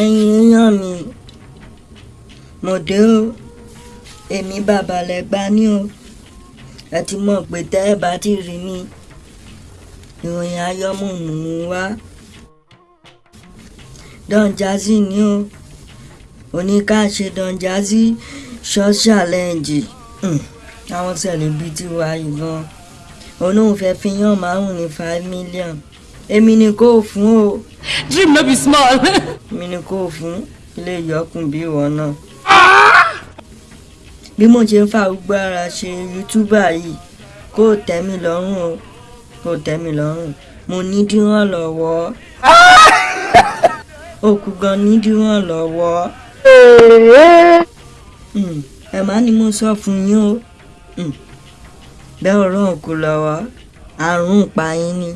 ẹ̀yin èèyàn mi mo dé o. Èmi bàbá lẹ́gbà ní o. Ẹ ti mọ̀ pé tẹ́ ẹ bá ti rí mi ìròyìn ayọ́mùmù wá. Don Jazzy ni o. Oníkàṣe Don Jazzy short challenge Hmm, àwọn celebrity wa yìí gan. Òun náà fẹ́ fi yàn márùn ní five million èmi ni kò fún o. Dream no be small. èmi ni kò fún. Ilé ìyọkùn bí ìwọ náà. Bí mo ṣe ń fa gbogbo ara ṣe youtuber yìí kò tẹ́ mi lọ́rùn o. Kò tẹ́ mi lọ́rùn. Mo ní díwọ̀n lọ́wọ́ òkú gan ní díwọ̀n lọ́wọ́ Hmm, ẹ má ní mo sọ fún yín o. Hmm, bẹ́ẹ̀ ọ̀rọ̀ òkú lọ́wọ́. Àrùn pa yín ni.